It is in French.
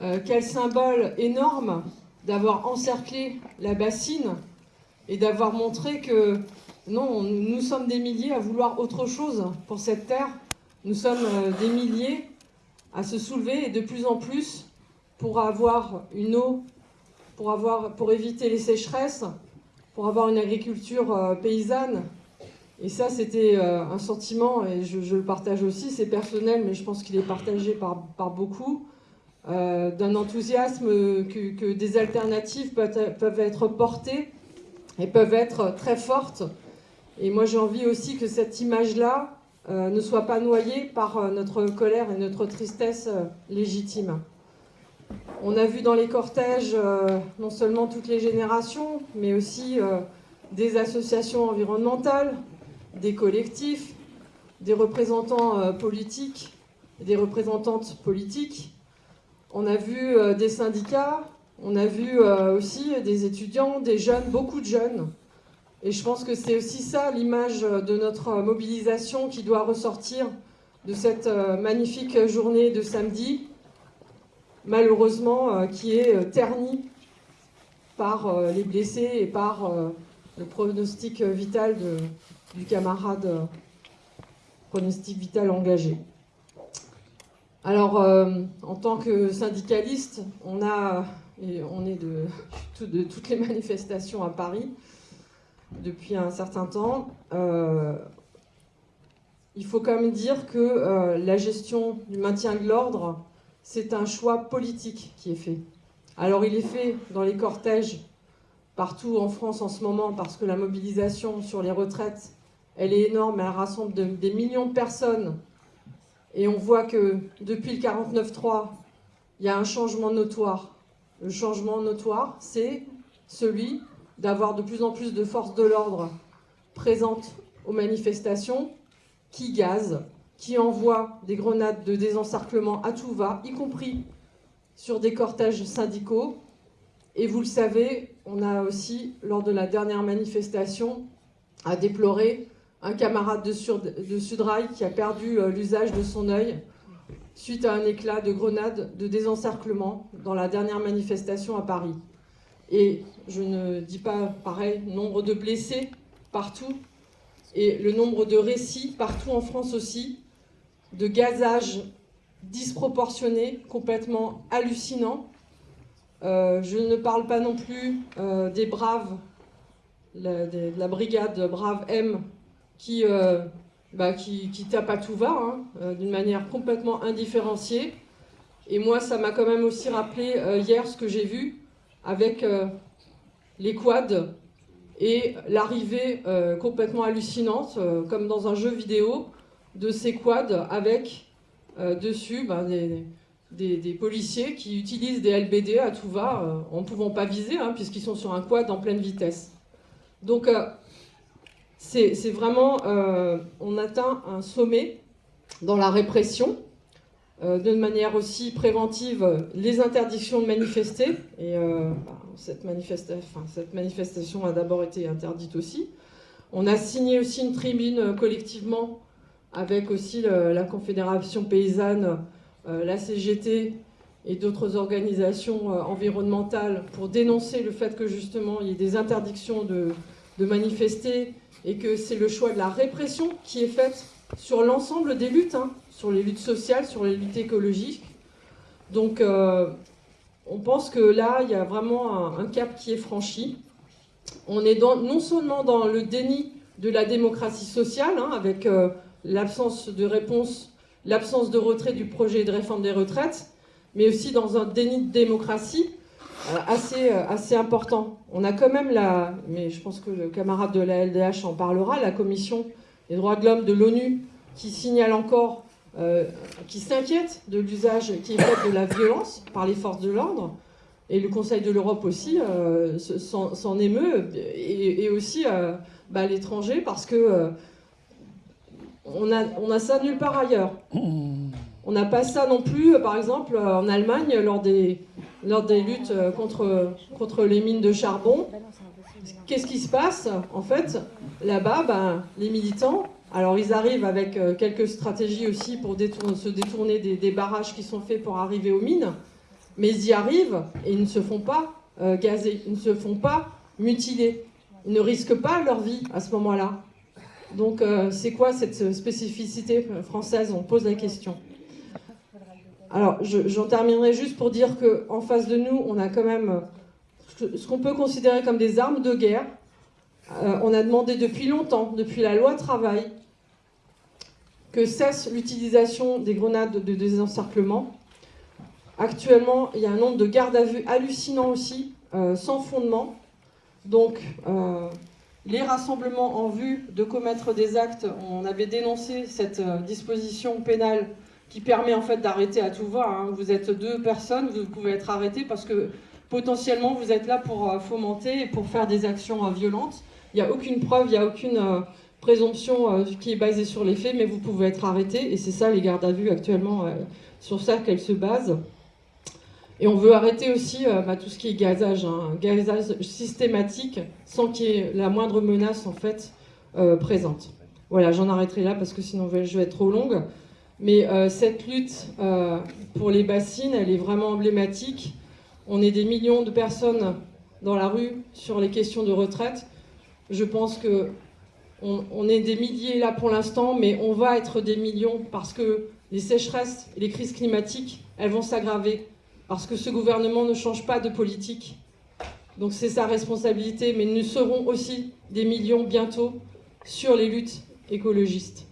Euh, quel symbole énorme d'avoir encerclé la bassine et d'avoir montré que non, nous sommes des milliers à vouloir autre chose pour cette terre. Nous sommes euh, des milliers à se soulever et de plus en plus pour avoir une eau, pour, avoir, pour éviter les sécheresses, pour avoir une agriculture euh, paysanne. Et ça, c'était un sentiment, et je, le partage aussi, c'est personnel, mais je pense qu'il est partagé par, par beaucoup, euh, d'un enthousiasme que, des alternatives peuvent, être portées et peuvent être très fortes. Et moi, j'ai envie aussi que cette image-là ne soit pas noyée par notre colère et notre tristesse légitime. On a vu dans les cortèges euh, non seulement toutes les générations, mais aussi euh, des associations environnementales, des collectifs, des représentants euh, politiques, des représentantes politiques. On a vu des syndicats, on a vu aussi des étudiants, des jeunes, beaucoup de jeunes. Et je pense que c'est aussi ça l'image de notre mobilisation qui doit ressortir de cette magnifique journée de samedi, malheureusement, euh, qui est euh, terni par euh, les blessés et par le pronostic vital du camarade, pronostic vital engagé. Alors, en tant que syndicaliste, on, a, et on est de, de, toutes les manifestations à Paris depuis un certain temps. il faut quand même dire que la gestion du maintien de l'ordre c'est un choix politique qui est fait. Alors il est fait dans les cortèges partout en France en ce moment parce que la mobilisation sur les retraites, elle est énorme, elle rassemble des millions de personnes. Et on voit que depuis le 49-3, il y a un changement notoire. Le changement notoire, c'est celui d'avoir de plus en plus de forces de l'ordre présentes aux manifestations qui gazent, qui envoie des grenades de désencerclement à tout va, y compris sur des cortèges syndicaux. Et vous le savez, on a aussi, lors de la dernière manifestation, à déplorer un camarade de, Sudrail qui a perdu euh, l'usage de son œil suite à un éclat de grenade de désencerclement dans la dernière manifestation à Paris. Et je ne dis pas pareil, nombre de blessés partout, et le nombre de récits partout en France aussi, de gazage disproportionné, complètement hallucinant. Euh, je ne parle pas non plus euh, des braves, de la brigade Brave M, qui, euh, bah, qui, tape à tout va, hein, d'une manière complètement indifférenciée. Et moi, ça m'a quand même aussi rappelé hier ce que j'ai vu avec les quads et l'arrivée complètement hallucinante, comme dans un jeu vidéo, de ces quads avec euh, dessus ben, des, policiers qui utilisent des LBD à tout va euh, en ne pouvant pas viser hein, puisqu'ils sont sur un quad en pleine vitesse. Donc euh, c'est vraiment, on atteint un sommet dans la répression, de manière aussi préventive, les interdictions de manifester, et ben, cette, cette manifestation a d'abord été interdite aussi. On a signé aussi une tribune collectivement avec aussi la Confédération paysanne, euh, la CGT et d'autres organisations euh, environnementales pour dénoncer le fait que justement il y ait des interdictions de, manifester et que c'est le choix de la répression qui est faite sur l'ensemble des luttes, hein, sur les luttes sociales, sur les luttes écologiques. Donc euh, on pense que là, il y a vraiment un, cap qui est franchi. On est non seulement dans le déni de la démocratie sociale, hein, avec l'absence de réponse, l'absence de retrait du projet de réforme des retraites, mais aussi dans un déni de démocratie euh, assez, euh, assez important. On a quand même la, mais je pense que le camarade de la LDH en parlera, la commission des droits de l'homme de l'ONU qui signale encore, euh, qui s'inquiète de l'usage qui est fait de la violence par les forces de l'ordre, et le Conseil de l'Europe aussi s'en émeut, et, aussi bah, l'étranger, parce que on a, ça nulle part ailleurs. On n'a pas ça non plus, euh, par exemple, euh, en Allemagne, lors des, lors des luttes euh, contre, les mines de charbon. Qu'est-ce qui se passe En fait, là-bas, ben, les militants, alors ils arrivent avec quelques stratégies aussi pour se détourner des, barrages qui sont faits pour arriver aux mines, Mais ils y arrivent et ils ne se font pas euh, gazer, ils ne se font pas mutiler. Ils ne risquent pas leur vie à ce moment-là. Donc euh, c'est quoi cette spécificité française? On pose la question. Alors j'en terminerai juste pour dire qu'en face de nous, on a quand même ce qu'on peut considérer comme des armes de guerre. Euh, on a demandé depuis longtemps, depuis la loi travail, que cesse l'utilisation des grenades de désencerclement. Actuellement, il y a un nombre de gardes à vue hallucinant aussi, euh, sans fondement. Donc, euh, les rassemblements en vue de commettre des actes, on avait dénoncé cette disposition pénale qui permet en fait d'arrêter à tout va. Hein. Vous êtes deux personnes, vous pouvez être arrêté parce que potentiellement vous êtes là pour euh, fomenter et pour faire des actions euh, violentes. Il n'y a aucune preuve, il n'y a aucune euh, présomption qui est basée sur les faits, mais vous pouvez être arrêté, et c'est ça les gardes à vue actuellement, sur ça qu'elles se basent. Et on veut arrêter aussi bah, tout ce qui est gazage, hein, gazage systématique, sans qu'il y ait la moindre menace en fait présente. Voilà, j'en arrêterai là parce que sinon je vais être trop longue. Mais cette lutte pour les bassines, elle est vraiment emblématique. On est des millions de personnes dans la rue sur les questions de retraite. Je pense que on, est des milliers là pour l'instant, mais on va être des millions parce que les sécheresses et les crises climatiques, elles vont s'aggraver parce que ce gouvernement ne change pas de politique. Donc c'est sa responsabilité, mais nous serons aussi des millions bientôt sur les luttes écologistes.